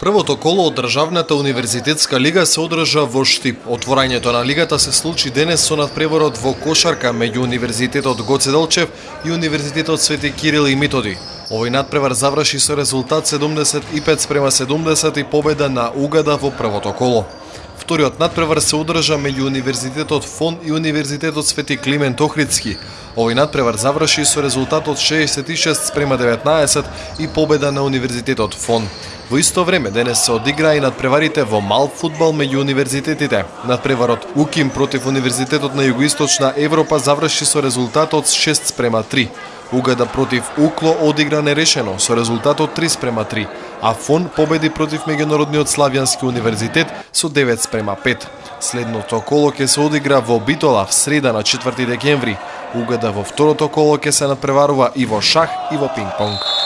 Првото коло од Државната универзитетска лига се одржа во Штип. Отворањето на лигата се случи денес со надпреварот во кошарка меѓу Универзитетот Гоце Делчев и Универзитетот Свети Кирил и Митоди. Овој надпревар заврши со резултат 75 спрема 70 и победа на Угада во првото коло. Вториот надпревар се одржа меѓу Универзитетот Фон и Универзитетот Свети Климент Охридски. Овој надпревар заврши со резултат од 66 спрема 19 и победа на Универзитетот Фон. Во исто време денес се одигра и надпреварите во мал футбол меѓу универзитетите. Надпреварот УКИМ против Универзитетот на Југоисточна Европа заврши со резултатот 6 спрема 3. Угада против Укло одигра нерешено со резултатот 3 спрема 3, а ФОН победи против Меѓународниот Славјански универзитет со 9 спрема 5. Следното коло ќе се одигра во Битола в среда на 4 декември. Угада во второто коло ќе се надпреварува и во шах и во пинг-понг.